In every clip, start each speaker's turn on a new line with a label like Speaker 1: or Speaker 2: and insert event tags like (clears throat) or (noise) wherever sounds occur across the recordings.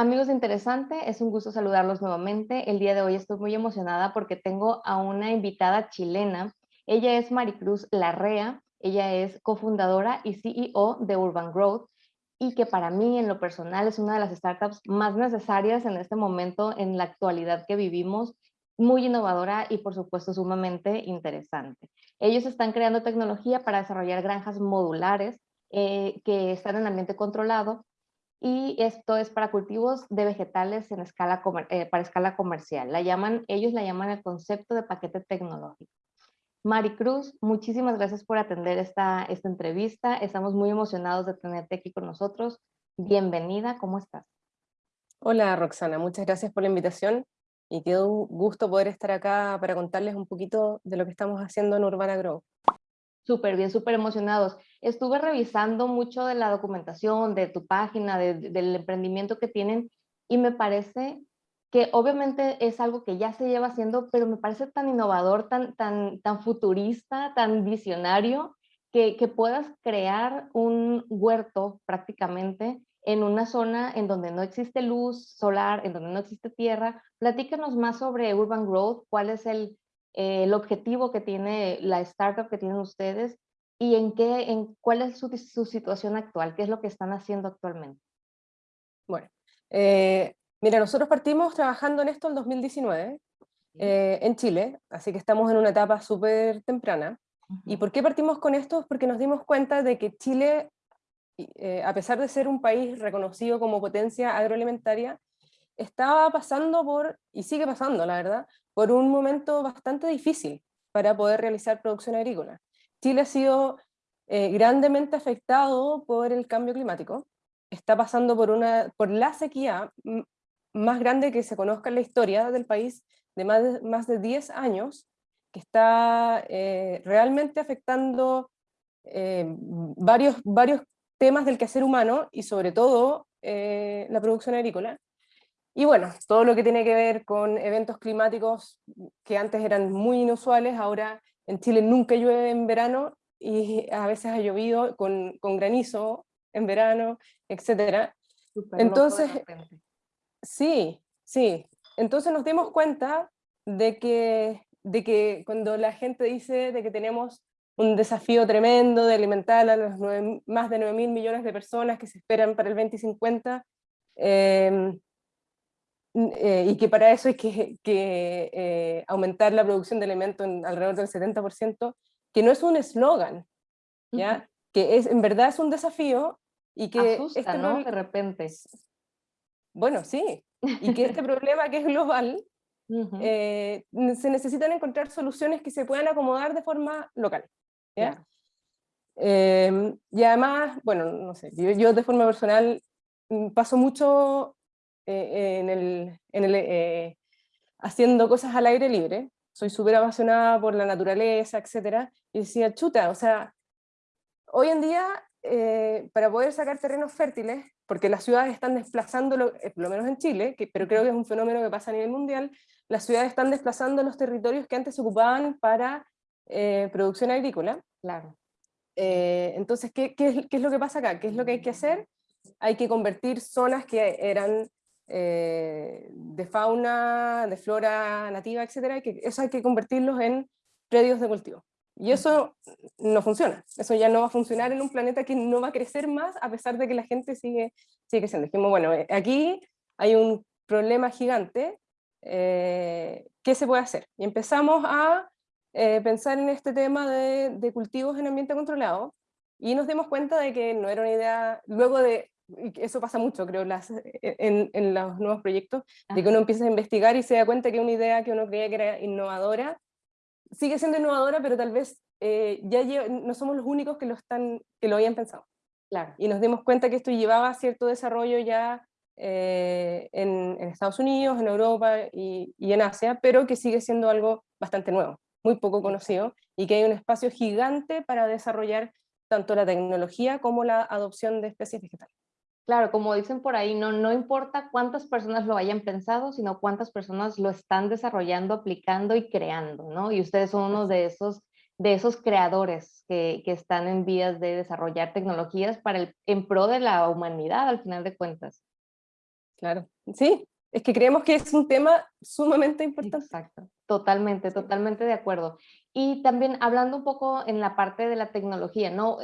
Speaker 1: amigos de Interesante, es un gusto saludarlos nuevamente. El día de hoy estoy muy emocionada porque tengo a una invitada chilena. Ella es Maricruz Larrea, ella es cofundadora y CEO de Urban Growth y que para mí en lo personal es una de las startups más necesarias en este momento, en la actualidad que vivimos, muy innovadora y por supuesto sumamente interesante. Ellos están creando tecnología para desarrollar granjas modulares eh, que están en ambiente controlado y esto es para cultivos de vegetales en escala eh, para escala comercial. La llaman, ellos la llaman el concepto de paquete tecnológico. Maricruz, muchísimas gracias por atender esta, esta entrevista. Estamos muy emocionados de tenerte aquí con nosotros. Bienvenida, ¿cómo estás?
Speaker 2: Hola Roxana, muchas gracias por la invitación y qué gusto poder estar acá para contarles un poquito de lo que estamos haciendo en Urbana Grow.
Speaker 1: Súper bien, súper emocionados. Estuve revisando mucho de la documentación, de tu página, del emprendimiento que tienen y me parece que obviamente es algo que ya se lleva haciendo, pero me parece tan innovador, tan, tan, tan futurista, tan visionario, que, que puedas crear un huerto prácticamente en una zona en donde no existe luz solar, en donde no existe tierra. Platícanos más sobre Urban Growth, cuál es el, eh, el objetivo que tiene la startup que tienen ustedes y en qué, en cuál es su, su situación actual, qué es lo que están haciendo actualmente.
Speaker 2: Bueno, eh, mira, nosotros partimos trabajando en esto en 2019 eh, en Chile, así que estamos en una etapa súper temprana. ¿Y por qué partimos con esto? Porque nos dimos cuenta de que Chile, a pesar de ser un país reconocido como potencia agroalimentaria, estaba pasando por, y sigue pasando la verdad, por un momento bastante difícil para poder realizar producción agrícola. Chile ha sido eh, grandemente afectado por el cambio climático, está pasando por, una, por la sequía más grande que se conozca en la historia del país, de más de, más de 10 años, que está eh, realmente afectando eh, varios, varios temas del quehacer humano y sobre todo la producción agrícola. Y bueno, todo lo que tiene que ver con eventos climáticos que antes eran muy inusuales, ahora en Chile nunca llueve en verano y a veces ha llovido con, con granizo en verano, etc. Entonces, sí, sí. Entonces nos dimos cuenta de que, de que cuando la gente dice de que tenemos un desafío tremendo de alimentar a los más de 9 mil millones de personas que se esperan para el 2050, eh, eh, y que para eso hay que, que eh, aumentar la producción de alimentos en alrededor del 70%, que no es un eslogan, ¿ya? Que es, en verdad es un desafío y que...
Speaker 1: Asusta, este ¿no? De repente.
Speaker 2: Bueno, sí, y que este problema que es global, eh, se necesitan encontrar soluciones que se puedan acomodar de forma local. ¿ya? Em, y además, bueno, no sé, yo, yo de forma personal mm, paso mucho eh, en el, en el eh, haciendo cosas al aire libre, soy súper apasionada por la naturaleza, etc. Y decía, chuta, o sea, hoy en día, eh, para poder sacar terrenos fértiles, porque las ciudades están desplazando, por lo menos en Chile, que, pero creo que es un fenómeno que pasa a nivel mundial, las ciudades están desplazando los territorios que antes se ocupaban para producción agrícola.
Speaker 1: Claro.
Speaker 2: entonces, ¿qué, qué, ¿qué es lo que pasa acá? ¿Qué es lo que hay que hacer? Hay que convertir zonas que eran eh, de fauna, de flora nativa, etcétera, que eso hay que convertirlos en predios de cultivo. Y eso no funciona, eso ya no va a funcionar en un planeta que no va a crecer más a pesar de que la gente sigue, sigue creciendo. Dijimos, bueno, eh, aquí hay un problema gigante, eh, ¿qué se puede hacer? Y empezamos a pensar en este tema de, de, cultivos en ambiente controlado, y nos dimos cuenta de que no era una idea, luego de eso pasa mucho, creo, las, en, en, los nuevos proyectos, de que uno empieza a investigar y se da cuenta que una idea que uno creía que era innovadora, sigue siendo innovadora, pero tal vez eh, ya no somos los únicos que lo, están, que lo habían pensado.
Speaker 1: Claro.
Speaker 2: Y nos dimos cuenta que esto llevaba cierto desarrollo ya eh, en, en, Estados Unidos, en Europa y, y, en Asia, pero que sigue siendo algo bastante nuevo, muy poco conocido, y que hay un espacio gigante para desarrollar tanto la tecnología como la adopción de especies vegetales.
Speaker 1: Claro, como dicen por ahí, no, no importa cuántas personas lo hayan pensado, sino cuántas personas lo están desarrollando, aplicando y creando, ¿no? Y ustedes son uno de esos, de esos creadores que, que están en vías de desarrollar tecnologías para el, en pro de la humanidad, al final de cuentas.
Speaker 2: Claro, sí, es que creemos que es un tema sumamente importante.
Speaker 1: Exacto, totalmente, totalmente de acuerdo. Y también hablando un poco en la parte de la tecnología, ¿no?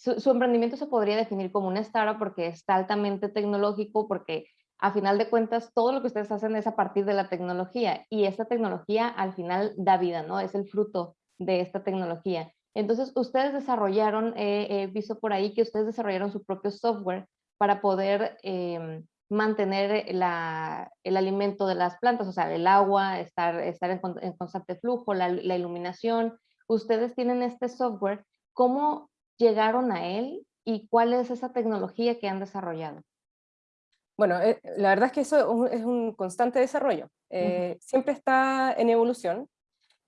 Speaker 1: Su, emprendimiento se podría definir como una startup porque está altamente tecnológico, porque a final de cuentas todo lo que ustedes hacen es a partir de la tecnología y esta tecnología al final da vida, ¿no? Es el fruto de esta tecnología. Entonces, ustedes desarrollaron, he visto por ahí que ustedes desarrollaron su propio software para poder em, mantener el alimento de las plantas, o sea, el agua, estar, estar en, constante flujo, la, iluminación. Ustedes tienen este software, ¿cómo llegaron a él y cuál es esa tecnología que han desarrollado?
Speaker 2: Bueno, eh, la verdad es que eso es un constante desarrollo, eh, siempre está en evolución,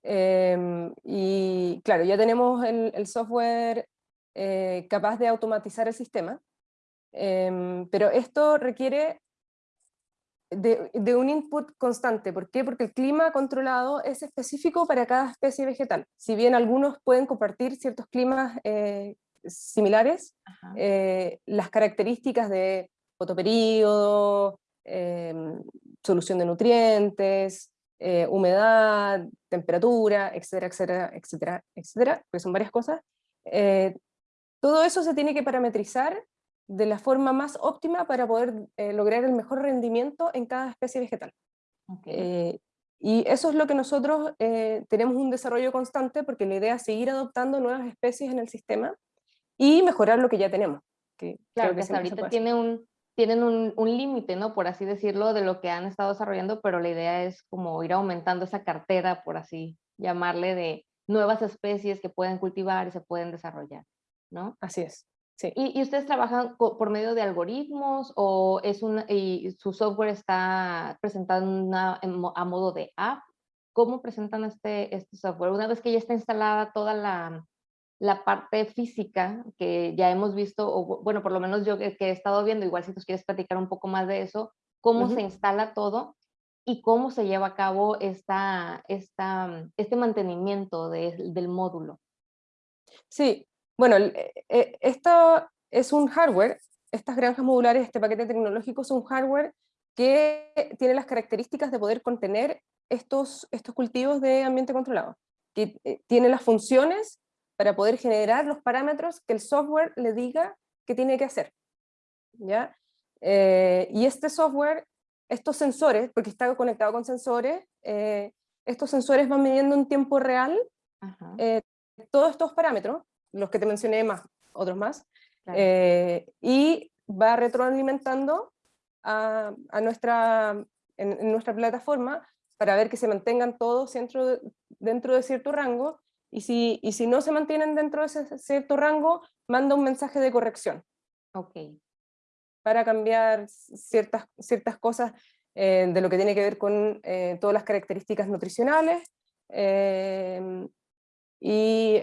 Speaker 2: em, y claro, ya tenemos el, software eh, capaz de automatizar el sistema, Em, pero esto requiere de, un input constante. ¿Por qué? Porque el clima controlado es específico para cada especie vegetal. Si bien algunos pueden compartir ciertos climas eh, similares, eh, las características de fotoperíodo, em, solución de nutrientes, eh, humedad, temperatura, etcétera, etcétera, etcétera, etcétera, porque son varias cosas, todo eso se tiene que parametrizar de la forma más óptima para poder eh, lograr el mejor rendimiento en cada especie vegetal. Eh, y eso es lo que nosotros eh, tenemos un desarrollo constante porque la idea es seguir adoptando nuevas especies en el sistema y mejorar lo que ya tenemos.
Speaker 1: Que claro, que, hasta ahorita tiene un, tienen un, un límite, ¿no? Por así decirlo, de lo que han estado desarrollando, pero la idea es como ir aumentando esa cartera, por así llamarle, de nuevas especies que pueden cultivar y se pueden desarrollar, ¿no?
Speaker 2: Así es.
Speaker 1: ¿Y, ustedes trabajan por medio de algoritmos o es un, y su software está presentado a modo de app? ¿Cómo presentan este, este software? Una vez que ya está instalada toda la, la parte física que ya hemos visto, o bueno, por lo menos yo que, he estado viendo, igual si tú quieres platicar un poco más de eso, cómo se instala todo y cómo se lleva a cabo esta, esta, este mantenimiento del módulo.
Speaker 2: Sí, bueno, eh, eh, esto es un hardware, estas granjas modulares, este paquete tecnológico es un hardware que tiene las características de poder contener estos, estos cultivos de ambiente controlado, que eh, tiene las funciones para poder generar los parámetros que el software le diga que tiene que hacer. ¿ya? y este software, estos sensores, porque está conectado con sensores, estos sensores van midiendo en tiempo real todos estos parámetros, los que te mencioné más, otros más, eh, y va retroalimentando a, a nuestra, en, nuestra plataforma para ver que se mantengan todos dentro de, dentro de cierto rango, y si, y si no se mantienen dentro de ese cierto rango, manda un mensaje de corrección.
Speaker 1: Ok.
Speaker 2: Para cambiar ciertas, ciertas cosas eh, de lo que tiene que ver con eh, todas las características nutricionales, y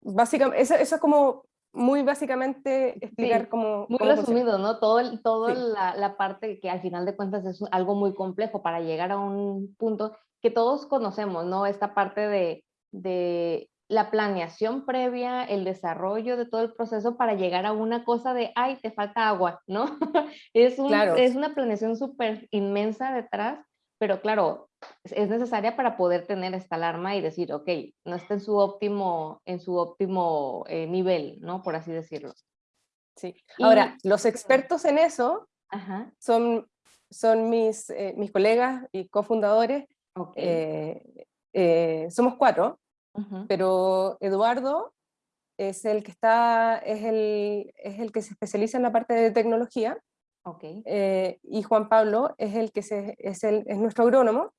Speaker 2: básicamente, eso, es como muy básicamente explicar cómo...
Speaker 1: Muy resumido, ¿no? Todo, todo la, la, parte que al final de cuentas es algo muy complejo para llegar a un punto que todos conocemos, ¿no? Esta parte de, de la planeación previa, el desarrollo de todo el proceso para llegar a una cosa de, ay, te falta agua, ¿no? (laughs) es, un, es una planeación súper inmensa detrás, pero claro, es necesaria para poder tener esta alarma y decir, ok, no está en su óptimo, en su óptimo eh, nivel, ¿no? Por así decirlo.
Speaker 2: Sí. Ahora, los expertos en eso son, son mis, eh, mis colegas y cofundadores. Eh, somos cuatro, pero Eduardo es el que está, es el, es el que se especializa en la parte de tecnología.
Speaker 1: Okay.
Speaker 2: y Juan Pablo es el que se, es, el, es nuestro agrónomo,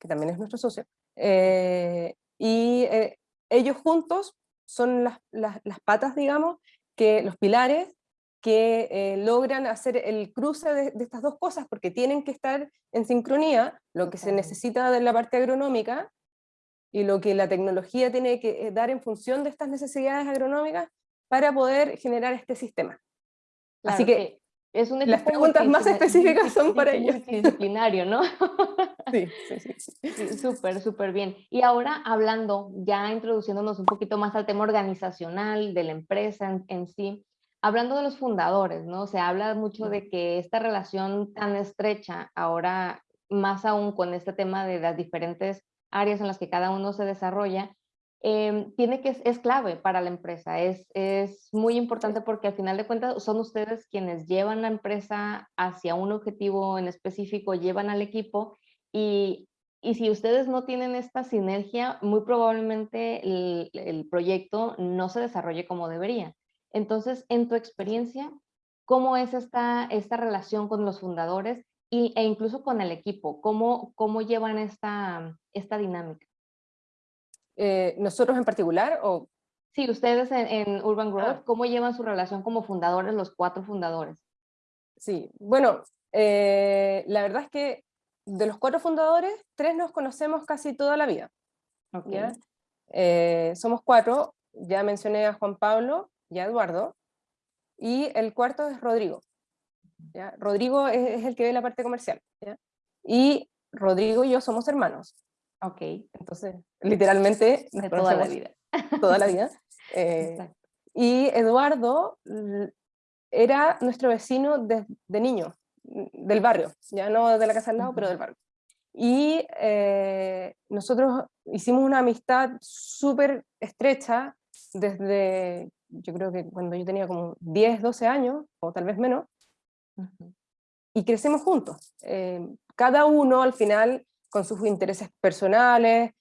Speaker 2: que también es nuestro socio, eh, y eh, ellos juntos son las, las, patas, digamos, que los pilares que eh, logran hacer el cruce de, estas dos cosas, porque tienen que estar en sincronía, lo que se necesita de la parte agronómica y lo que la tecnología tiene que dar en función de estas necesidades agronómicas para poder generar este sistema. Así que es un Las preguntas más específicas son para ellos.
Speaker 1: Disciplinario, ¿no? (laughs)
Speaker 2: Sí, sí, sí.
Speaker 1: Súper, súper bien. Y ahora hablando, ya introduciéndonos un poquito más al tema organizacional de la empresa en, sí, hablando de los fundadores, ¿no? Se habla mucho de que esta relación tan estrecha, ahora más aún con este tema de las diferentes áreas en las que cada uno se desarrolla, em, tiene que, es clave para la empresa, es, es muy importante porque al final de cuentas son ustedes quienes llevan la empresa hacia un objetivo en específico, llevan al equipo y, y si ustedes no tienen esta sinergia, muy probablemente el, el proyecto no se desarrolle como debería. Entonces, en tu experiencia, ¿cómo es esta, esta relación con los fundadores y, e incluso con el equipo? ¿Cómo, cómo llevan esta, esta dinámica?
Speaker 2: Eh, ¿Nosotros en particular o...?
Speaker 1: Sí, ustedes en, Urban Growth, ah. ¿cómo llevan su relación como fundadores, los cuatro fundadores?
Speaker 2: Sí, bueno, eh, la verdad es que de los cuatro fundadores, tres nos conocemos casi toda la vida. Okay. Eh, somos cuatro, ya mencioné a Juan Pablo, y Eduardo, y el cuarto es Rodrigo. ¿Ya? Rodrigo es, el que ve la parte comercial, y Rodrigo y yo somos hermanos.
Speaker 1: Ok.
Speaker 2: Entonces, literalmente...
Speaker 1: De toda la vida.
Speaker 2: Toda la vida. (laughs) Eh, y Eduardo era nuestro vecino de, niño, del barrio, ya no de la casa al lado, pero del barrio. Y eh, nosotros hicimos una amistad súper estrecha desde yo creo que cuando yo tenía como 10, 12 años, o tal vez menos, y crecemos juntos. Eh, cada uno al final con sus intereses personales,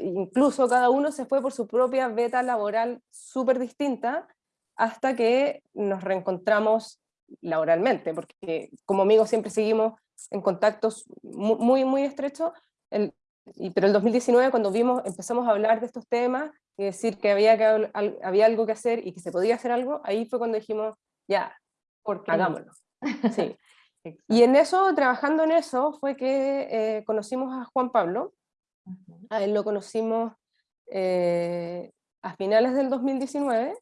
Speaker 2: incluso cada uno se fue por su propia beta laboral súper distinta, hasta que nos reencontramos laboralmente, porque como amigos siempre seguimos en contactos muy, muy estrechos, el, y, pero el 2019 cuando vimos, empezamos a hablar de estos temas, y decir que había, que había algo que hacer y que se podía hacer algo, ahí fue cuando dijimos, ya, hagámoslo. Sí. (laughs) y en eso, trabajando en eso, fue que eh, conocimos a Juan Pablo, a él lo conocimos eh, a finales del 2019,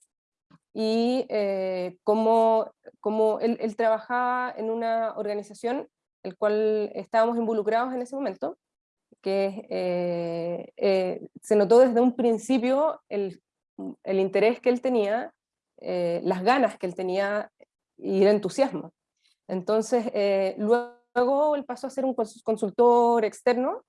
Speaker 2: y eh, como, como él, él, trabajaba en una organización, el cual estábamos involucrados en ese momento, que eh, eh, se notó desde un principio el, el interés que él tenía, las ganas que él tenía y el entusiasmo. Entonces, luego él pasó a ser un consultor externo,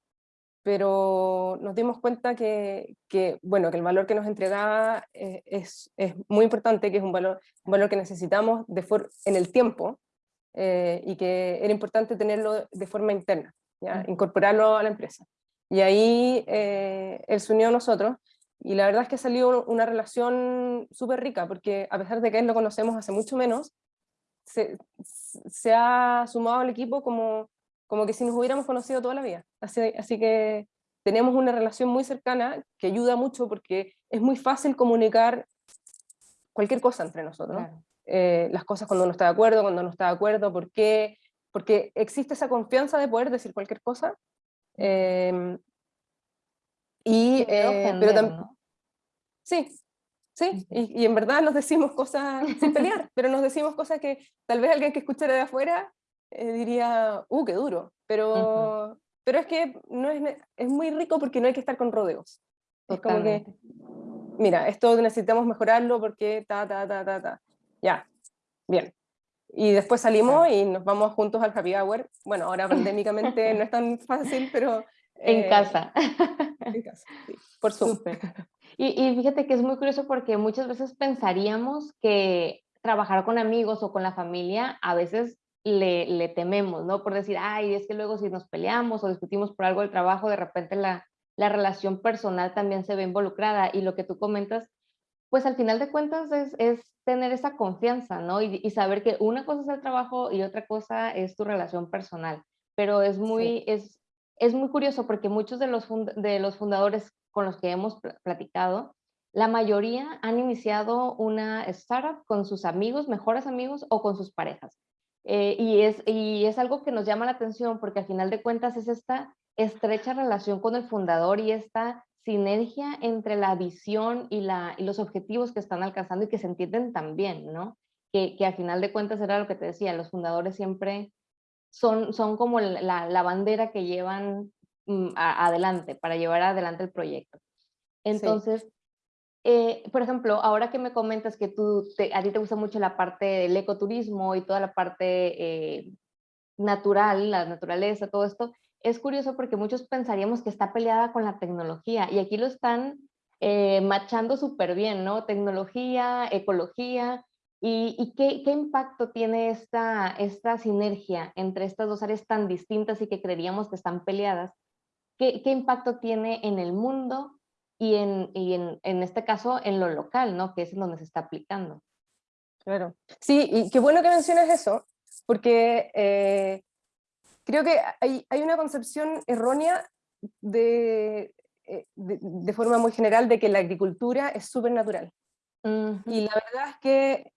Speaker 2: pero nos dimos cuenta que, que, bueno, que el valor que nos entregaba es, es, muy importante, que es un valor, un valor que necesitamos de en el tiempo, y que era importante tenerlo de forma interna incorporarlo a la empresa. Y ahí eh, él se unió a nosotros y la verdad es que salió una relación súper rica, porque a pesar de que él lo conocemos hace mucho menos, se, se, ha sumado al equipo como, como que si nos hubiéramos conocido toda la vida. Así, así que tenemos una relación muy cercana que ayuda mucho porque es muy fácil comunicar cualquier cosa entre nosotros. Eh, las cosas cuando uno está de acuerdo, cuando no está de acuerdo, por qué, porque existe esa confianza de poder decir cualquier cosa. Em, y, eh, pero también, sí, sí, y, en verdad nos decimos cosas sin pelear, pero nos decimos cosas que tal vez alguien que escuchara de afuera eh, diría, uh, qué duro, pero, pero es que no es, es muy rico porque no hay que estar con rodeos. Es como que, mira, esto necesitamos mejorarlo porque ta, ta, ta, ta, ta. Ya, bien. Y después salimos y nos vamos juntos al happy hour. Bueno, ahora (laughs) pandémicamente no es tan fácil, pero...
Speaker 1: en eh, casa.
Speaker 2: En casa, (laughs) sí, por suerte. (laughs)
Speaker 1: Y, y, fíjate que es muy curioso porque muchas veces pensaríamos que trabajar con amigos o con la familia a veces le, le, tememos, ¿no? Por decir, ay, es que luego si nos peleamos o discutimos por algo del trabajo, de repente la, la relación personal también se ve involucrada. Y lo que tú comentas, pues al final de cuentas es, es tener esa confianza, ¿no? Y, saber que una cosa es el trabajo y otra cosa es tu relación personal. Pero es muy, es, es muy curioso porque muchos de los, fundadores con los que hemos platicado, la mayoría han iniciado una startup con sus amigos, mejores amigos o con sus parejas. Eh, y, es, algo que nos llama la atención porque al final de cuentas es esta estrecha relación con el fundador y esta sinergia entre la visión y, los objetivos que están alcanzando y que se entienden también, ¿no? Que, que al final de cuentas era lo que te decía, los fundadores siempre son, son como la, la bandera que llevan mm, adelante, para llevar adelante el proyecto. Entonces, eh, por ejemplo, ahora que me comentas que tú, a ti te gusta mucho la parte del ecoturismo y toda la parte eh, natural, la naturaleza, todo esto, es curioso porque muchos pensaríamos que está peleada con la tecnología y aquí lo están eh, machando súper bien, ¿no? Tecnología, ecología, ¿Y, qué, impacto tiene esta, esta sinergia entre estas dos áreas tan distintas y que creeríamos que están peleadas? ¿Qué, qué impacto tiene en el mundo y, en, y en, en, este caso en lo local, ¿no? que es en donde se está aplicando?
Speaker 2: Claro, sí, y qué bueno que menciones eso, porque eh, creo que hay, hay, una concepción errónea de, eh, de, de, forma muy general de que la agricultura es súper natural. Y la verdad es que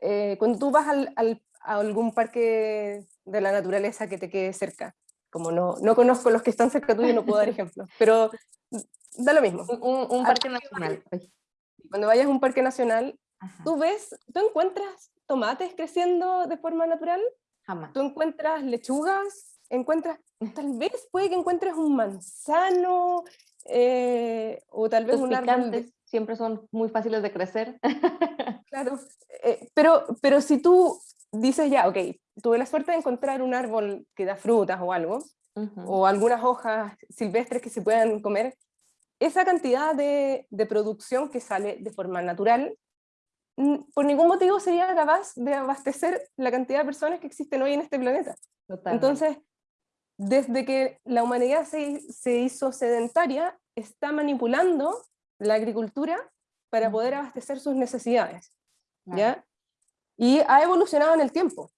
Speaker 2: eh, cuando tú vas al, a algún parque de la naturaleza que te quede cerca, como no, no conozco los que están cerca tuyo, no puedo dar (laughs) ejemplos, pero da lo mismo.
Speaker 1: Un, parque nacional.
Speaker 2: Cuando vayas a un parque nacional, tú ves, tú encuentras tomates creciendo de forma natural,
Speaker 1: Jamás.
Speaker 2: tú encuentras lechugas, encuentras, (laughs) tal vez puede que encuentres un manzano, eh, o tal vez un árbol
Speaker 1: siempre son muy fáciles de crecer. (laughs)
Speaker 2: Claro, eh, pero, pero si tú dices ya, ok, tuve la suerte de encontrar un árbol que da frutas o algo, o algunas hojas silvestres que se puedan comer, esa cantidad de, de, producción que sale de forma natural, por ningún motivo sería capaz de abastecer la cantidad de personas que existen hoy en este planeta. Entonces, desde que la humanidad se, se hizo sedentaria, está manipulando la agricultura para poder abastecer sus necesidades. ¿ya? Y ha evolucionado en el tiempo.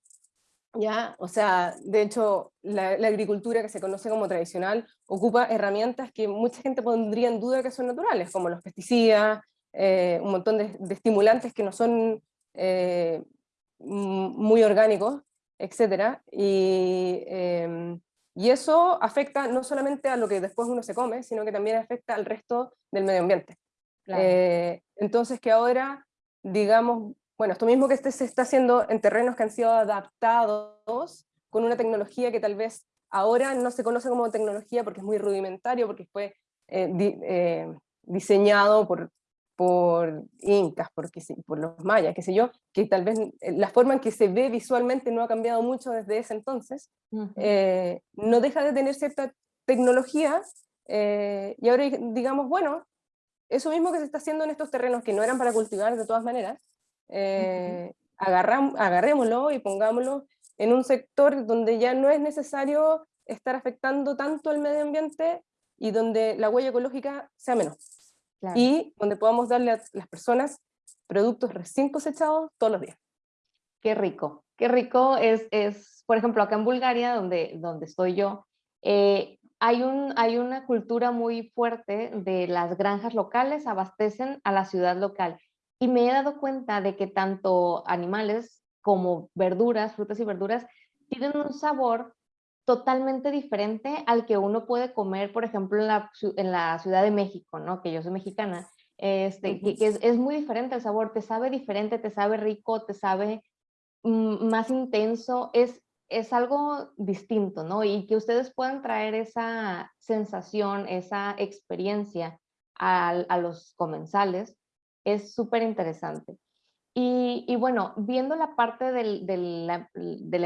Speaker 2: ¿ya? O sea, de hecho, la, agricultura que se conoce como tradicional ocupa herramientas que mucha gente pondría en duda que son naturales, como los pesticidas, eh, un montón de, estimulantes que no son eh, muy orgánicos, etc. Y, em, y eso afecta no solamente a lo que después uno se come, sino que también afecta al resto del medio ambiente. Eh, entonces que ahora, digamos, bueno, esto mismo que este se está haciendo en terrenos que han sido adaptados con una tecnología que tal vez ahora no se conoce como tecnología porque es muy rudimentario, porque fue eh, eh, diseñado por, por incas, por, por los mayas, qué sé yo, que tal vez la forma en que se ve visualmente no ha cambiado mucho desde ese entonces, no deja de tener cierta tecnología, y ahora digamos, bueno, eso mismo que se está haciendo en estos terrenos que no eran para cultivar de todas maneras, eh, agarrémoslo y pongámoslo en un sector donde ya no es necesario estar afectando tanto al medio ambiente y donde la huella ecológica sea menos. Y donde podamos darle a las personas productos recién cosechados todos los días.
Speaker 1: Qué rico, qué rico es, es por ejemplo, acá en Bulgaria, donde, donde estoy yo, eh, hay, un, hay una cultura muy fuerte de las granjas locales abastecen a la ciudad local. Y me he dado cuenta de que tanto animales como verduras, frutas y verduras, tienen un sabor totalmente diferente al que uno puede comer, por ejemplo, en la, en la Ciudad de México, ¿no? que yo soy mexicana, este, que, es, es, muy diferente el sabor, te sabe diferente, te sabe rico, te sabe mm, más intenso, es, es algo distinto, ¿no? Y que ustedes puedan traer esa sensación, esa experiencia a, los comensales, es súper interesante. Y, bueno, viendo la parte de, la,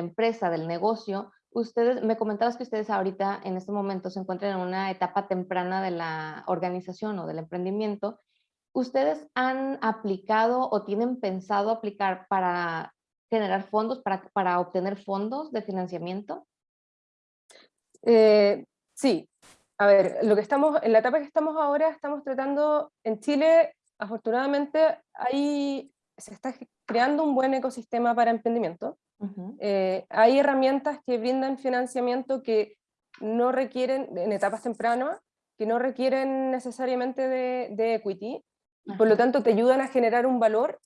Speaker 1: empresa, del negocio, ustedes, me comentabas que ustedes ahorita en este momento se encuentran en una etapa temprana de la organización o del emprendimiento. ¿Ustedes han aplicado o tienen pensado aplicar para generar fondos, para, para obtener fondos de financiamiento?
Speaker 2: Eh, sí, a ver, lo que estamos, en la etapa que estamos ahora, estamos tratando, en Chile, afortunadamente, ahí se está creando un buen ecosistema para emprendimiento. Eh, hay herramientas que brindan financiamiento que no requieren, en etapas tempranas, que no requieren necesariamente de, de equity, por lo tanto te ayudan a generar un valor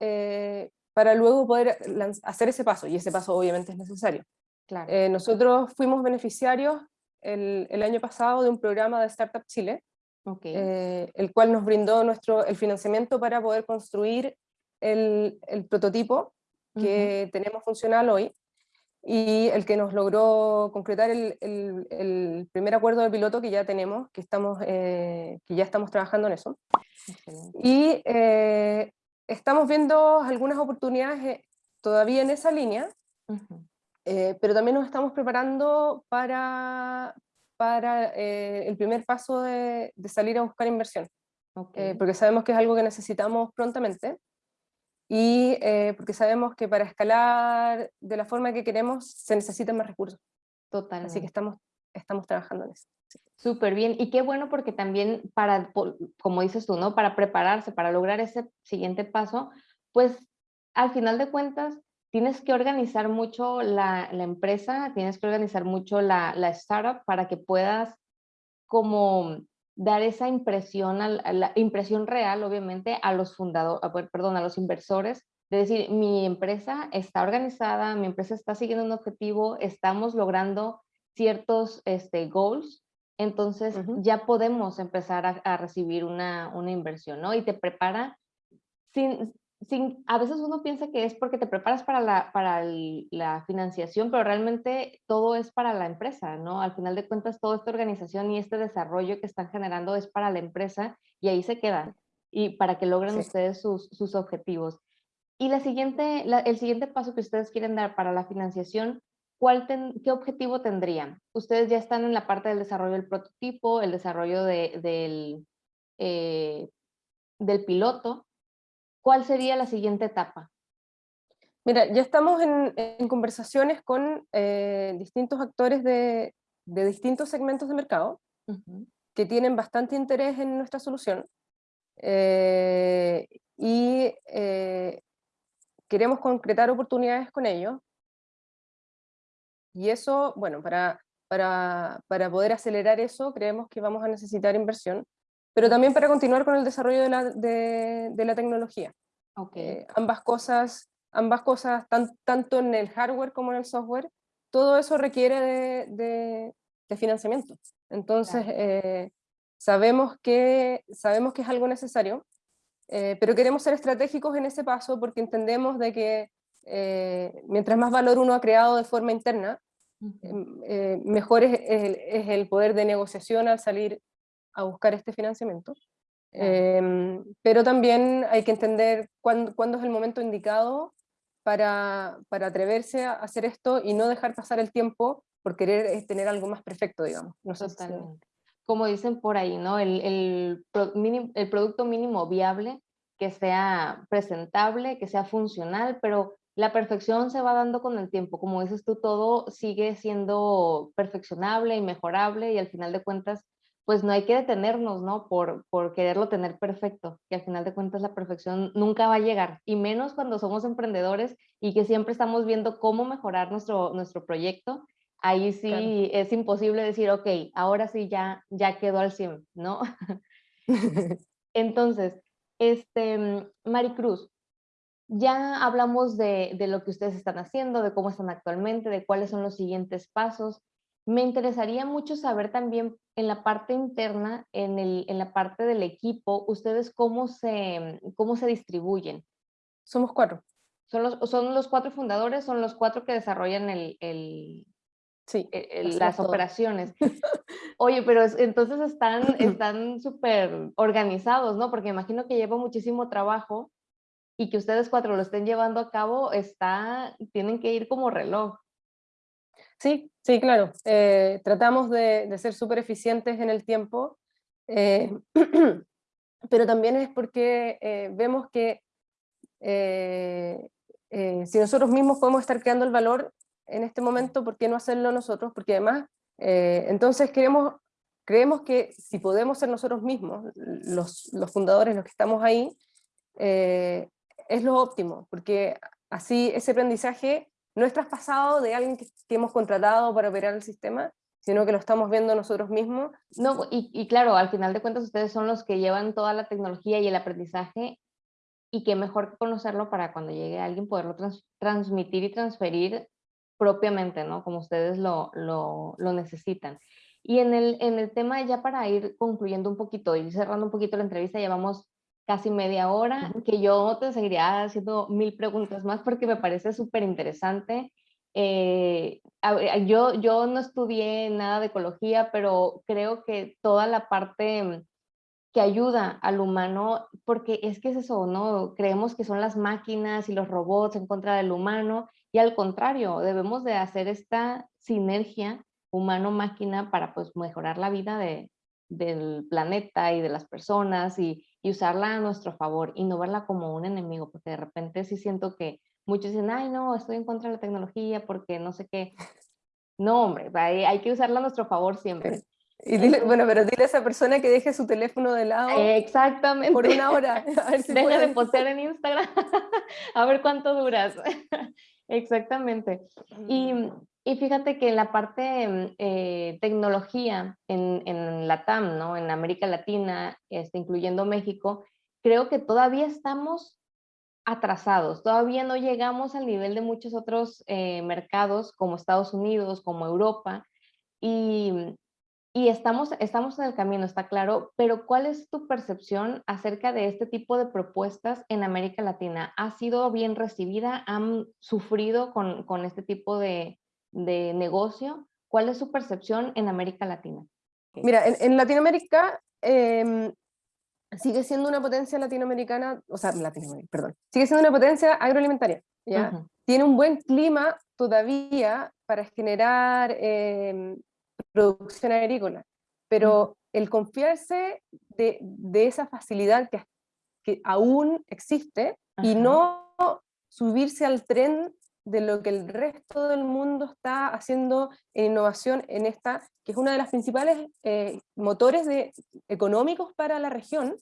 Speaker 2: eh, para luego poder hacer ese paso, y ese paso obviamente es necesario.
Speaker 1: Claro.
Speaker 2: Eh, nosotros fuimos beneficiarios el, el, año pasado de un programa de Startup Chile,
Speaker 1: okay.
Speaker 2: el cual nos brindó nuestro, el financiamiento para poder construir el, el prototipo que tenemos funcional hoy. y el que nos logró concretar el, el, primer acuerdo de piloto que ya tenemos, que, estamos, eh, que ya estamos trabajando en eso. Y eh, estamos viendo algunas oportunidades eh, todavía en esa línea, pero también nos estamos preparando para, para el primer paso de, de, salir a buscar inversión, porque sabemos que es algo que necesitamos prontamente y eh, porque sabemos que para escalar de la forma que queremos se necesitan más recursos.
Speaker 1: Total.
Speaker 2: Así que estamos, estamos trabajando en eso.
Speaker 1: Súper bien, y qué bueno porque también para, como dices tú, ¿no? Para prepararse, para lograr ese siguiente paso, pues al final de cuentas tienes que organizar mucho la, la empresa, tienes que organizar mucho la, la startup para que puedas como dar esa impresión, a la, impresión real, obviamente, a los fundadores, perdón, a los inversores, de decir, mi empresa está organizada, mi empresa está siguiendo un objetivo, estamos logrando ciertos este, goals, entonces ya podemos empezar a, recibir una, una, inversión, ¿no? Y te prepara sin, a veces uno piensa que es porque te preparas para la, para la financiación, pero realmente todo es para la empresa, ¿no? Al final de cuentas, toda esta organización y este desarrollo que están generando es para la empresa y ahí se quedan y para que logren ustedes sus, sus, objetivos. Y la siguiente, el siguiente paso que ustedes quieren dar para la financiación, ¿cuál ¿qué objetivo tendrían? Ustedes ya están en la parte del desarrollo del prototipo, el desarrollo de, del, eh, del piloto, ¿cuál sería la siguiente etapa?
Speaker 2: Mira, ya estamos en, conversaciones con eh, distintos actores de, distintos segmentos de mercado que tienen bastante interés en nuestra solución eh, y eh, queremos concretar oportunidades con ellos. Y eso, bueno, para, para, para, poder acelerar eso creemos que vamos a necesitar inversión pero también para continuar con el desarrollo de la, de, la tecnología.
Speaker 1: Okay.
Speaker 2: Eh, ambas cosas, ambas cosas tanto en el hardware como en el software, todo eso requiere de, de, financiamiento. Entonces, eh, sabemos, que, sabemos que es algo necesario, eh, pero queremos ser estratégicos en ese paso porque entendemos de que mientras más valor uno ha creado de forma interna, mejor es, es, el poder de negociación al salir a buscar este financiamiento. Em, pero también hay que entender cuándo, cuándo, es el momento indicado para, para, atreverse a hacer esto y no dejar pasar el tiempo por querer eh, tener algo más perfecto, digamos. No
Speaker 1: Totalmente. Como dicen por ahí, ¿no? El, el, el producto mínimo viable que sea presentable, que sea funcional, pero la perfección se va dando con el tiempo. Como dices tú, todo sigue siendo perfeccionable y mejorable y al final de cuentas pues no hay que detenernos, ¿no? Por, por quererlo tener perfecto, que al final de cuentas la perfección nunca va a llegar, y menos cuando somos emprendedores y que siempre estamos viendo cómo mejorar nuestro, nuestro proyecto, ahí sí es imposible decir, ok, ahora sí ya, ya quedó al 100, ¿no? (laughs) Entonces, este, Maricruz, ya hablamos de, de lo que ustedes están haciendo, de cómo están actualmente, de cuáles son los siguientes pasos, me interesaría mucho saber también en la parte interna, en, el, en la parte del equipo, ustedes cómo se, cómo se distribuyen.
Speaker 2: Somos cuatro.
Speaker 1: ¿Son los, ¿Son los cuatro fundadores? ¿Son los cuatro que desarrollan el, el,
Speaker 2: sí,
Speaker 1: las operaciones? (laughs) Oye, pero entonces están (clears throat) están súper organizados, ¿no? Porque imagino que lleva muchísimo trabajo y que ustedes cuatro lo estén llevando a cabo, está, tienen que ir como reloj.
Speaker 2: Sí, sí, claro. Eh, tratamos de, ser súper eficientes en el tiempo, eh, (clears throat) pero también es porque eh, vemos que si nosotros mismos podemos estar creando el valor en este momento, ¿por qué no hacerlo nosotros? Porque además, entonces creemos que si podemos ser nosotros mismos, los, los fundadores, los que estamos ahí, es lo óptimo, porque así ese aprendizaje no es traspasado de alguien que, hemos contratado para operar el sistema, sino que lo estamos viendo nosotros mismos.
Speaker 1: No, y, claro, al final de cuentas ustedes son los que llevan toda la tecnología y el aprendizaje y qué mejor conocerlo para cuando llegue alguien poderlo transmitir y transferir propiamente, ¿no? Como ustedes lo, lo, necesitan. Y en el, en el tema, ya para ir concluyendo un poquito, y cerrando un poquito la entrevista, llevamos casi media hora, que yo te seguiría haciendo mil preguntas más porque me parece súper interesante eh, yo, yo no estudié nada de ecología, pero creo que toda la parte que ayuda al humano, porque es que es eso, ¿no? Creemos que son las máquinas y los robots en contra del humano, y al contrario, debemos de hacer esta sinergia humano-máquina para pues mejorar la vida de, del planeta y de las personas y, y, usarla a nuestro favor y no verla como un enemigo, porque de repente sí siento que muchos dicen, ay no, estoy en contra de la tecnología porque no sé qué. No, hombre, hay, hay que usarla a nuestro favor siempre.
Speaker 2: Y dile, bueno, pero dile a esa persona que deje su teléfono de lado.
Speaker 1: Exactamente.
Speaker 2: Por una hora. (laughs)
Speaker 1: A ver si Deja de postear en Instagram. (laughs) a ver cuánto duras. (laughs) Exactamente. Y, mm. Y, fíjate que en la parte mm, eh, tecnología en, en la TAM, ¿no? en América Latina, este, incluyendo México, creo que todavía estamos atrasados, todavía no llegamos al nivel de muchos otros eh, mercados como Estados Unidos, como Europa, y, mm, y estamos, estamos en el camino, está claro, pero ¿cuál es tu percepción acerca de este tipo de propuestas en América Latina? ¿Ha sido bien recibida? ¿Han sufrido con, con este tipo de, de, negocio? ¿Cuál es su percepción en América Latina?
Speaker 2: Mira, en, en Latinoamérica eh, sigue siendo una potencia latinoamericana, o sea, Latinoamérica, perdón, sigue siendo una potencia agroalimentaria, ¿ya? Tiene un buen clima todavía para generar eh, producción agrícola, pero el confiarse de, de esa facilidad que, que, aún existe y no subirse al tren de lo que el resto del mundo está haciendo en innovación en esta, que es una de las principales eh, motores de, económicos para la región,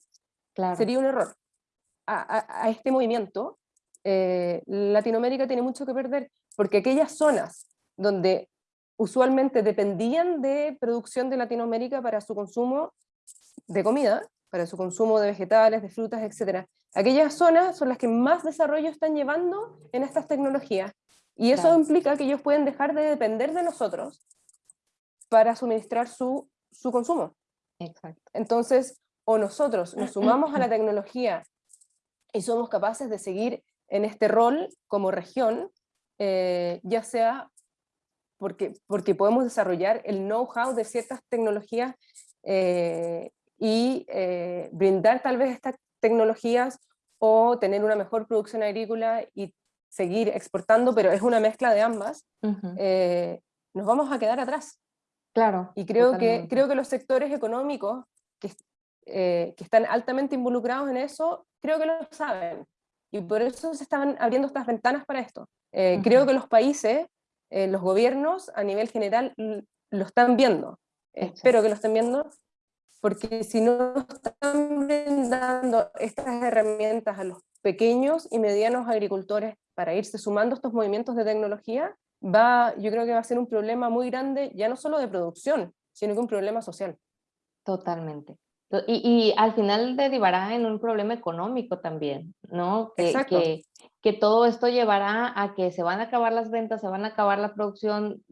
Speaker 2: claro. sería un error. A, a, a este movimiento, eh, Latinoamérica tiene mucho que perder, porque aquellas zonas donde usualmente dependían de producción de Latinoamérica para su consumo de comida, para su consumo de vegetales, de frutas, etc. Aquellas zonas son las que más desarrollo están llevando en estas tecnologías. Y eso implica que ellos pueden dejar de depender de nosotros para suministrar su, su consumo.
Speaker 1: Exacto.
Speaker 2: Entonces, o nosotros nos (clears throat) sumamos a la tecnología y somos capaces de seguir en este rol como región, eh, ya sea porque, porque podemos desarrollar el know-how de ciertas tecnologías eh, y eh, brindar tal vez estas tecnologías o tener una mejor producción agrícola y seguir exportando, pero es una mezcla de ambas, eh, nos vamos a quedar atrás.
Speaker 1: Claro.
Speaker 2: Y creo que, creo que los sectores económicos que, que están altamente involucrados en eso, creo que lo saben. Y por eso se están abriendo estas ventanas para esto. Creo que los países eh, los gobiernos a nivel general lo están viendo. Espero que lo estén viendo, porque si no están brindando estas herramientas a los pequeños y medianos agricultores para irse sumando estos movimientos de tecnología, va, yo creo que va a ser un problema muy grande, ya no solo de producción, sino que un problema social.
Speaker 1: Totalmente. Y, y, al final derivará en un problema económico también, ¿no? Que,
Speaker 2: Exacto.
Speaker 1: Que, que, todo esto llevará a que se van a acabar las ventas, se van a acabar la producción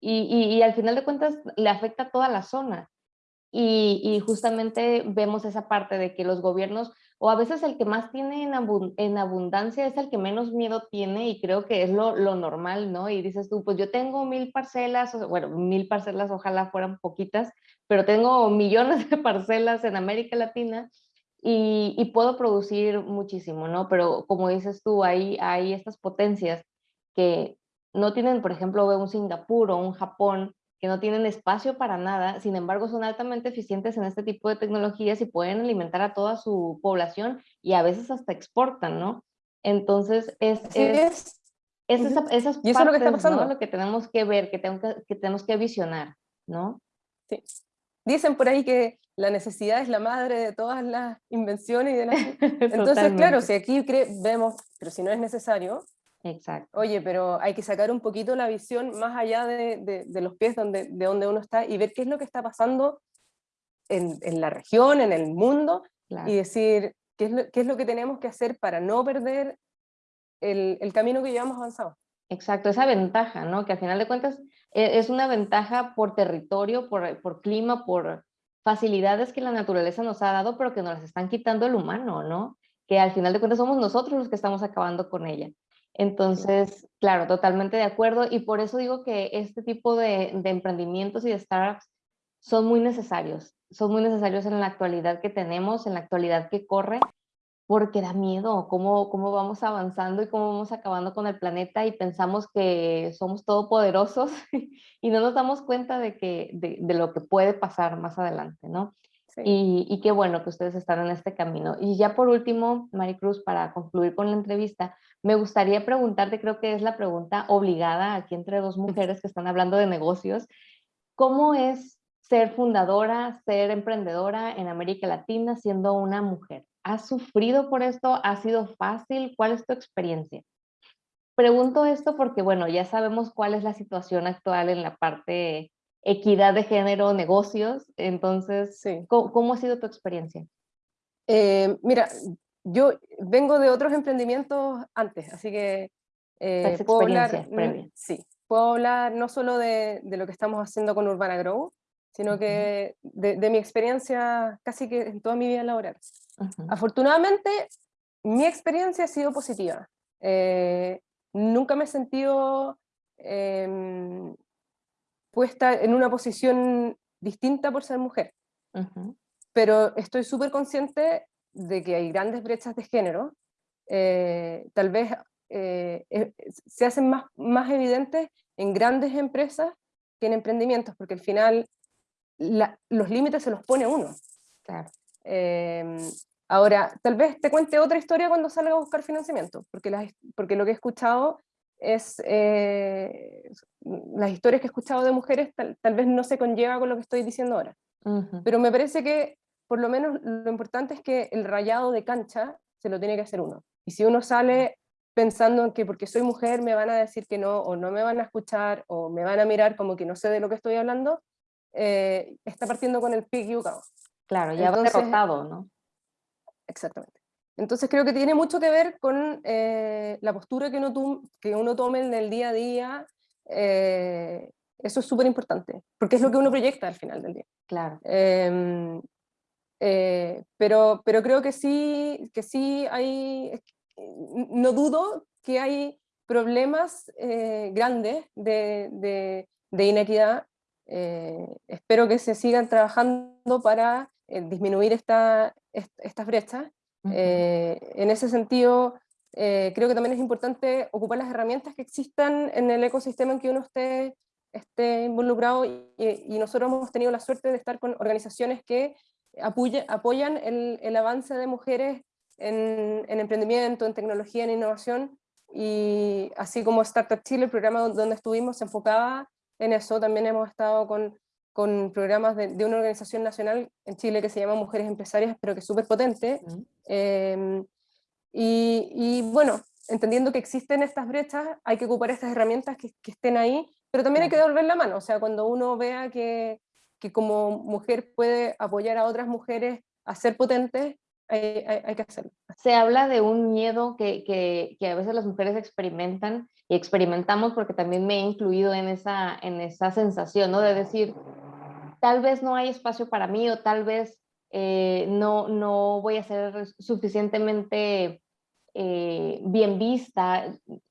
Speaker 1: y, y, y al final de cuentas le afecta a toda la zona. Y, justamente vemos esa parte de que los gobiernos, o a veces el que más tiene en, abund en abundancia es el que menos miedo tiene y creo que es lo, lo, normal, ¿no? Y dices tú, pues yo tengo mil parcelas, bueno, mil parcelas ojalá fueran poquitas, pero tengo millones (laughs) de parcelas en América Latina y, y, puedo producir muchísimo, ¿no? Pero como dices tú, hay, hay estas potencias que no tienen, por ejemplo, un Singapur o un Japón, que no tienen espacio para nada, sin embargo son altamente eficientes en este tipo de tecnologías y pueden alimentar a toda su población y a veces hasta exportan, ¿no? Entonces es... es, es. esa, esas
Speaker 2: y eso es lo que está pasando.
Speaker 1: ¿no? Lo que tenemos que ver, que, tengo que, que tenemos que visionar, ¿no?
Speaker 2: Sí. Dicen por ahí que la necesidad es la madre de todas las invenciones y de las... (laughs) Entonces, claro, si aquí vemos, pero si no es necesario,
Speaker 1: Exacto.
Speaker 2: Oye, pero hay que sacar un poquito la visión más allá de, de, de los pies donde, de donde uno está y ver qué es lo que está pasando en, en la región, en el mundo, claro. y decir qué es, lo, qué es lo que tenemos que hacer para no perder el, el camino que llevamos avanzado.
Speaker 1: Exacto, esa ventaja, ¿no? Que al final de cuentas e, es una ventaja por territorio, por, por clima, por facilidades que la naturaleza nos ha dado, pero que nos las están quitando el humano, ¿no? Que al final de cuentas somos nosotros los que estamos acabando con ella. Entonces, claro, totalmente de acuerdo y por eso digo que este tipo de, emprendimientos y de startups son muy necesarios, son muy necesarios en la actualidad que tenemos, en la actualidad que corre, porque da miedo cómo, cómo vamos avanzando y cómo vamos acabando con el planeta y pensamos que somos todopoderosos (laughs) y no nos damos cuenta de, que, de lo que puede pasar más adelante, ¿no? Sí. Y, y, qué bueno que ustedes están en este camino. Y ya por último, Maricruz, para concluir con la entrevista, me gustaría preguntarte, creo que es la pregunta obligada aquí entre dos mujeres que están hablando de negocios, ¿cómo es ser fundadora, ser emprendedora en América Latina siendo una mujer? ¿Has sufrido por esto? ¿Ha sido fácil? ¿Cuál es tu experiencia? Pregunto esto porque, bueno, ya sabemos cuál es la situación actual en la parte equidad de género, negocios. Entonces, sí. ¿cómo, ¿cómo, ha sido tu experiencia?
Speaker 2: Eh, mira, yo vengo de otros emprendimientos antes, así que eh, puedo hablar,
Speaker 1: previa.
Speaker 2: sí, puedo hablar no solo de, de, lo que estamos haciendo con Urbana Grow, sino que de, de mi experiencia casi que en toda mi vida laboral. Uh -huh. Afortunadamente, mi experiencia ha sido positiva. Eh, nunca me he sentido eh, puesta en una posición distinta por ser mujer. Uh -huh. Pero estoy súper consciente de que hay grandes brechas de género. Eh, tal vez eh, se hacen más, más evidentes en grandes empresas que en emprendimientos, porque al final la, los límites se los pone uno.
Speaker 1: Claro.
Speaker 2: Eh, ahora, tal vez te cuente otra historia cuando salga a buscar financiamiento, porque, las, porque lo que he escuchado es, eh, las historias que he escuchado de mujeres tal, tal, vez no se conlleva con lo que estoy diciendo ahora. Uh -huh. Pero me parece que por lo menos lo importante es que el rayado de cancha se lo tiene que hacer uno. Y si uno sale pensando en que porque soy mujer me van a decir que no, o no me van a escuchar, o me van a mirar como que no sé de lo que estoy hablando, eh, está partiendo con el pie equivocado.
Speaker 1: Claro, ya Entonces, va derrotado, ¿no?
Speaker 2: Exactamente. Entonces creo que tiene mucho que ver con eh, la postura que uno, que uno tome en el día a día. Eh, eso es súper importante, porque es lo que uno proyecta al final del día.
Speaker 1: Claro.
Speaker 2: Eh, eh, pero, pero creo que sí, que sí hay, no dudo que hay problemas eh, grandes de, de, de inequidad. Eh, espero que se sigan trabajando para eh, disminuir esta, estas brechas. -huh. en ese sentido, creo que también es importante ocupar las herramientas que existan en el ecosistema en que uno esté, esté involucrado y, y nosotros hemos tenido la suerte de estar con organizaciones que apoya, apoyan el, el, avance de mujeres en, en, emprendimiento, en tecnología, en innovación, y así como Startup Chile, el programa donde estuvimos se enfocaba en eso, también hemos estado con, con programas de, de, una organización nacional en Chile que se llama Mujeres Empresarias, pero que es súper potente, uh -huh. eh, y, y, bueno, entendiendo que existen estas brechas, hay que ocupar estas herramientas que, que estén ahí, pero también hay que devolver la mano, o sea, cuando uno vea que, que como mujer puede apoyar a otras mujeres a ser potentes, hay, que hacerlo.
Speaker 1: Se habla de un miedo que, que, que, a veces las mujeres experimentan y experimentamos porque también me he incluido en esa, en esa sensación, ¿no? De decir, tal vez no hay espacio para mí o tal vez eh, no, no voy a ser suficientemente eh, bien vista.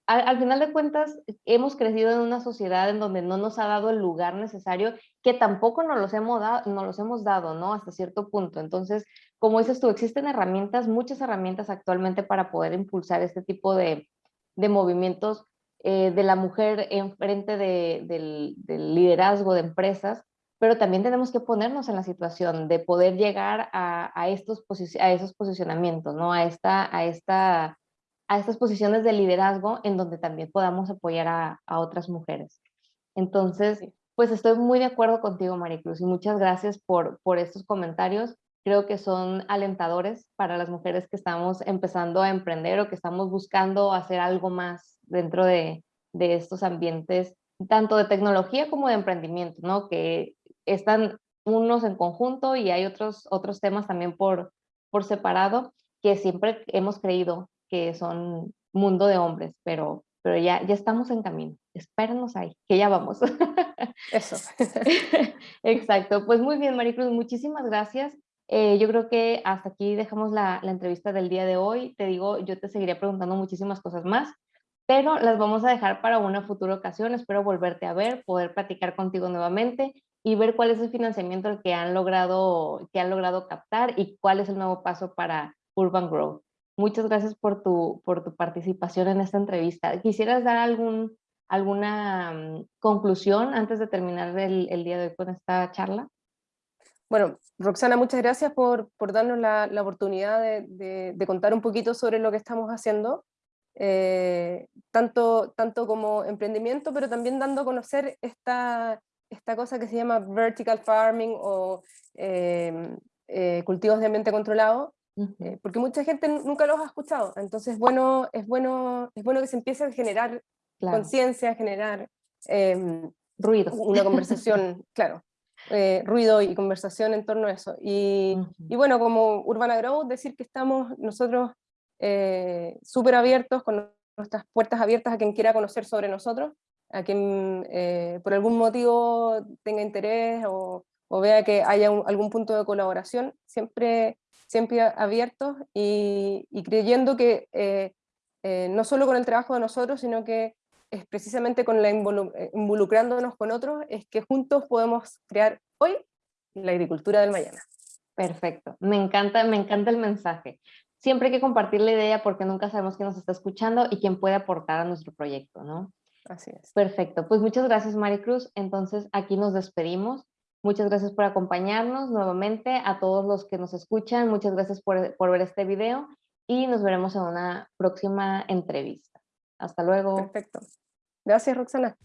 Speaker 1: Al, al, final de cuentas, hemos crecido en una sociedad en donde no nos ha dado el lugar necesario, que tampoco nos los hemos, dado, nos los hemos dado, ¿no? Hasta cierto punto. Entonces, como dices tú, existen herramientas, muchas herramientas actualmente para poder impulsar este tipo de, de movimientos eh, de la mujer en frente de, del, del liderazgo de empresas, pero también tenemos que ponernos en la situación de poder llegar a, a estos a esos posicionamientos, ¿no? A, esta, a, esta, a estas posiciones de liderazgo en donde también podamos apoyar a, a otras mujeres. Entonces, pues estoy muy de acuerdo contigo, Maricruz, y muchas gracias por, por estos comentarios. Creo que son alentadores para las mujeres que estamos empezando a emprender o que estamos buscando hacer algo más dentro de, de estos ambientes, tanto de tecnología como de emprendimiento, ¿no? Que están unos en conjunto y hay otros, otros temas también por, por separado que siempre hemos creído que son mundo de hombres, pero, pero ya, ya estamos en camino. Espérenos ahí, que ya vamos. (laughs)
Speaker 2: Eso. (laughs)
Speaker 1: Exacto. Pues muy bien, Maricruz, muchísimas gracias. Eh, yo creo que hasta aquí dejamos la, la, entrevista del día de hoy. Te digo, yo te seguiría preguntando muchísimas cosas más, pero las vamos a dejar para una futura ocasión. Espero volverte a ver, poder platicar contigo nuevamente y ver cuál es el financiamiento que han logrado, que han logrado captar y cuál es el nuevo paso para Urban Growth. Muchas gracias por tu, por tu participación en esta entrevista. ¿Quisieras dar algún, alguna mm, conclusión antes de terminar el, el día de hoy con esta charla?
Speaker 2: Bueno, Roxana, muchas gracias por, por darnos la, la oportunidad de, de, contar un poquito sobre lo que estamos haciendo, eh, tanto, tanto como emprendimiento, pero también dando a conocer esta, esta cosa que se llama vertical farming o eh, eh, cultivos de ambiente controlado, porque mucha gente nunca los ha escuchado, entonces bueno, es, bueno, es bueno que se empiece a generar conciencia, a generar em,
Speaker 1: ruido.
Speaker 2: Una conversación, (laughs) claro, eh, ruido y conversación en torno a eso. Y, y, bueno, como Urbana Growth, decir que estamos nosotros eh, súper abiertos, con nuestras puertas abiertas a quien quiera conocer sobre nosotros, a quien eh, por algún motivo tenga interés o, vea que haya algún punto de colaboración, siempre, siempre abiertos y, creyendo que no solo con el trabajo de nosotros, sino que es precisamente con la eh, involucrándonos con otros, es que juntos podemos crear hoy la agricultura del mañana.
Speaker 1: Perfecto, me encanta, me encanta el mensaje. Siempre hay que compartir la idea porque nunca sabemos quién nos está escuchando y quién puede aportar a nuestro proyecto, ¿no?
Speaker 2: Así es.
Speaker 1: Perfecto, pues muchas gracias Maricruz. Entonces aquí nos despedimos. Muchas gracias por acompañarnos nuevamente, a todos los que nos escuchan, muchas gracias por, por ver este video y nos veremos en una próxima entrevista. Hasta luego.
Speaker 2: Perfecto. Gracias, Roxana.